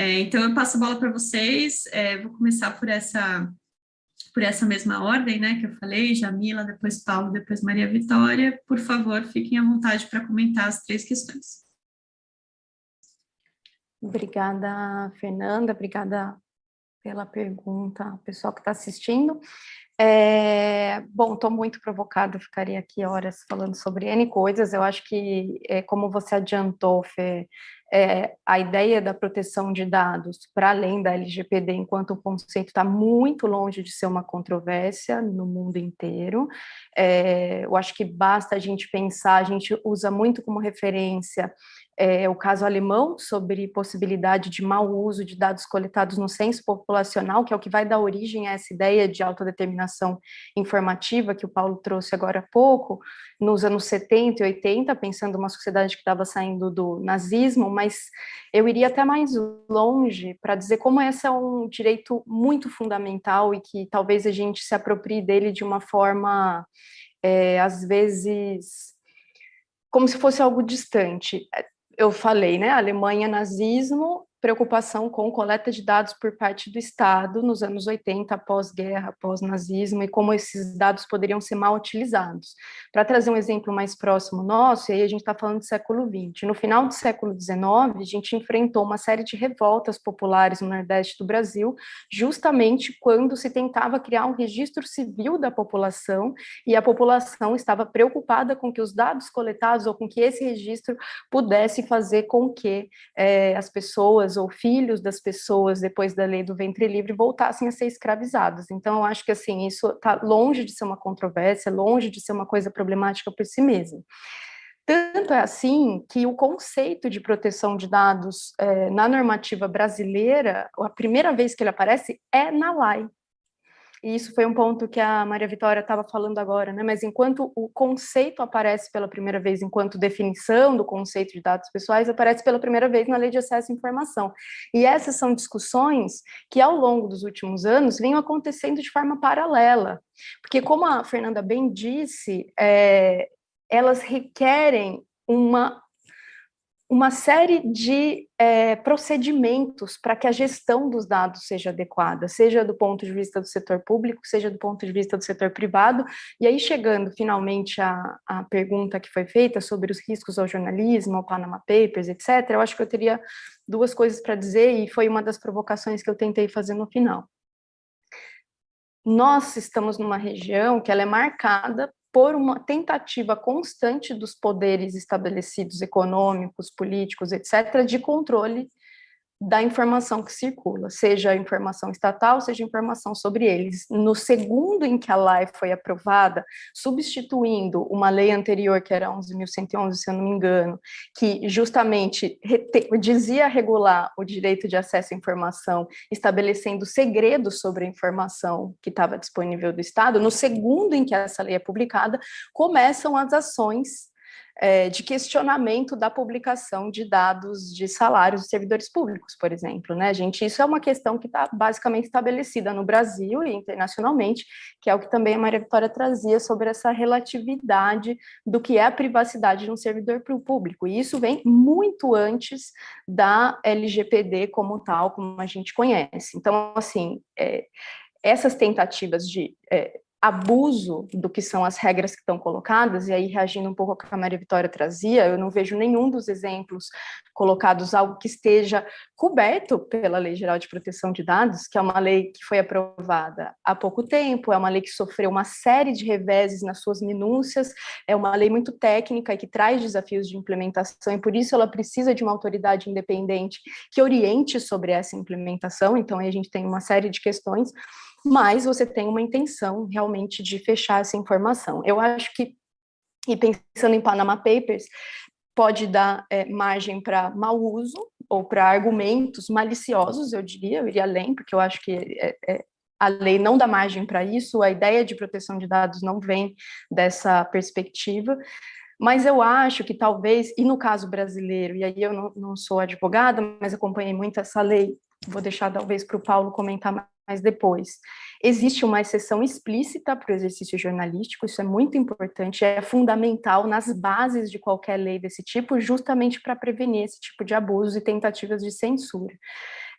É, então, eu passo a bola para vocês, é, vou começar por essa, por essa mesma ordem, né, que eu falei, Jamila, depois Paulo, depois Maria Vitória. Por favor, fiquem à vontade para comentar as três questões. Obrigada, Fernanda, obrigada pela pergunta, pessoal que está assistindo. É, bom, estou muito provocada, ficaria aqui horas falando sobre N coisas, eu acho que, é, como você adiantou, Fê, é, a ideia da proteção de dados para além da LGPD enquanto conceito está muito longe de ser uma controvérsia no mundo inteiro. É, eu acho que basta a gente pensar, a gente usa muito como referência é, o caso alemão sobre possibilidade de mau uso de dados coletados no censo populacional, que é o que vai dar origem a essa ideia de autodeterminação informativa que o Paulo trouxe agora há pouco, nos anos 70 e 80, pensando uma sociedade que estava saindo do nazismo, mas eu iria até mais longe para dizer como esse é um direito muito fundamental e que talvez a gente se aproprie dele de uma forma, é, às vezes, como se fosse algo distante eu falei, né, Alemanha, nazismo, preocupação com coleta de dados por parte do Estado nos anos 80, após-guerra, após-nazismo, e como esses dados poderiam ser mal utilizados. Para trazer um exemplo mais próximo nosso, e aí a gente está falando do século XX, no final do século XIX, a gente enfrentou uma série de revoltas populares no Nordeste do Brasil, justamente quando se tentava criar um registro civil da população, e a população estava preocupada com que os dados coletados, ou com que esse registro pudesse fazer com que é, as pessoas ou filhos das pessoas, depois da lei do ventre livre, voltassem a ser escravizados. Então, eu acho que assim, isso está longe de ser uma controvérsia, longe de ser uma coisa problemática por si mesmo. Tanto é assim que o conceito de proteção de dados é, na normativa brasileira, a primeira vez que ele aparece é na LAI, e isso foi um ponto que a Maria Vitória estava falando agora, né? mas enquanto o conceito aparece pela primeira vez, enquanto definição do conceito de dados pessoais, aparece pela primeira vez na Lei de Acesso à Informação. E essas são discussões que, ao longo dos últimos anos, vinham acontecendo de forma paralela, porque, como a Fernanda bem disse, é, elas requerem uma uma série de é, procedimentos para que a gestão dos dados seja adequada, seja do ponto de vista do setor público, seja do ponto de vista do setor privado, e aí chegando finalmente à, pergunta que foi feita sobre os riscos ao jornalismo, ao Panama Papers, etc., eu acho que eu teria duas coisas para dizer, e foi uma das provocações que eu tentei fazer no final. Nós estamos numa região que ela é marcada por uma tentativa constante dos poderes estabelecidos, econômicos, políticos, etc., de controle da informação que circula, seja informação estatal, seja informação sobre eles. No segundo em que a lei foi aprovada, substituindo uma lei anterior, que era 11.111, se eu não me engano, que justamente dizia regular o direito de acesso à informação, estabelecendo segredos sobre a informação que estava disponível do Estado, no segundo em que essa lei é publicada, começam as ações é, de questionamento da publicação de dados de salários de servidores públicos, por exemplo. Né, gente? Isso é uma questão que está basicamente estabelecida no Brasil e internacionalmente, que é o que também a Maria Vitória trazia sobre essa relatividade do que é a privacidade de um servidor público. E isso vem muito antes da LGPD como tal, como a gente conhece. Então, assim, é, essas tentativas de é, abuso do que são as regras que estão colocadas, e aí reagindo um pouco ao que a Maria Vitória trazia, eu não vejo nenhum dos exemplos colocados algo que esteja coberto pela Lei Geral de Proteção de Dados, que é uma lei que foi aprovada há pouco tempo, é uma lei que sofreu uma série de reveses nas suas minúcias, é uma lei muito técnica e que traz desafios de implementação, e por isso ela precisa de uma autoridade independente que oriente sobre essa implementação, então aí a gente tem uma série de questões, mas você tem uma intenção realmente de fechar essa informação. Eu acho que, e pensando em Panama Papers, pode dar é, margem para mau uso ou para argumentos maliciosos, eu diria, eu iria além, porque eu acho que é, é, a lei não dá margem para isso, a ideia de proteção de dados não vem dessa perspectiva, mas eu acho que talvez, e no caso brasileiro, e aí eu não, não sou advogada, mas acompanhei muito essa lei, vou deixar talvez para o Paulo comentar mais depois. Existe uma exceção explícita para o exercício jornalístico, isso é muito importante, é fundamental nas bases de qualquer lei desse tipo, justamente para prevenir esse tipo de abuso e tentativas de censura.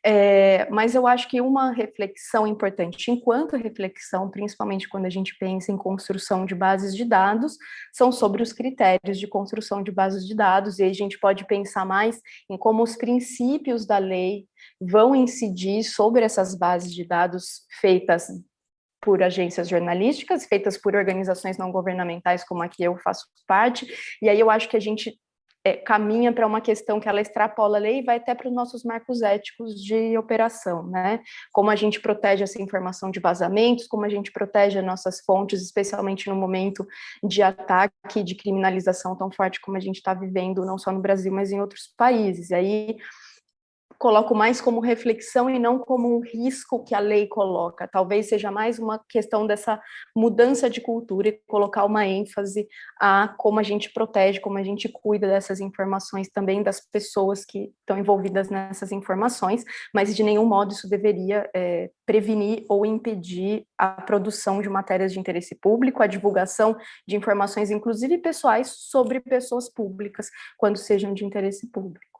É, mas eu acho que uma reflexão importante, enquanto reflexão, principalmente quando a gente pensa em construção de bases de dados, são sobre os critérios de construção de bases de dados, e aí a gente pode pensar mais em como os princípios da lei vão incidir sobre essas bases de dados feitas por agências jornalísticas, feitas por organizações não governamentais, como aqui eu faço parte, e aí eu acho que a gente é, caminha para uma questão que ela extrapola a lei e vai até para os nossos marcos éticos de operação, né? Como a gente protege essa informação de vazamentos, como a gente protege as nossas fontes, especialmente no momento de ataque, de criminalização tão forte como a gente está vivendo, não só no Brasil, mas em outros países. E aí coloco mais como reflexão e não como um risco que a lei coloca. Talvez seja mais uma questão dessa mudança de cultura e colocar uma ênfase a como a gente protege, como a gente cuida dessas informações também das pessoas que estão envolvidas nessas informações, mas de nenhum modo isso deveria é, prevenir ou impedir a produção de matérias de interesse público, a divulgação de informações, inclusive pessoais, sobre pessoas públicas, quando sejam de interesse público.